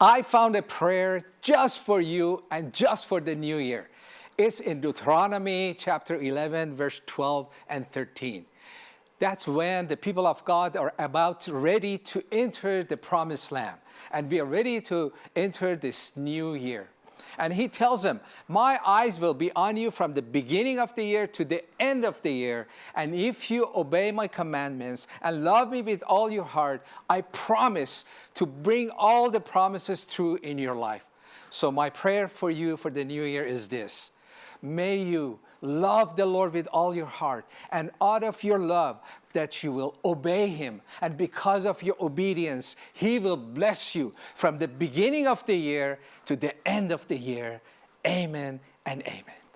I found a prayer just for you and just for the new year. It's in Deuteronomy chapter 11, verse 12 and 13. That's when the people of God are about ready to enter the promised land. And we are ready to enter this new year. And he tells them, my eyes will be on you from the beginning of the year to the end of the year. And if you obey my commandments and love me with all your heart, I promise to bring all the promises true in your life. So my prayer for you for the new year is this. May you love the Lord with all your heart and out of your love that you will obey him and because of your obedience he will bless you from the beginning of the year to the end of the year. Amen and amen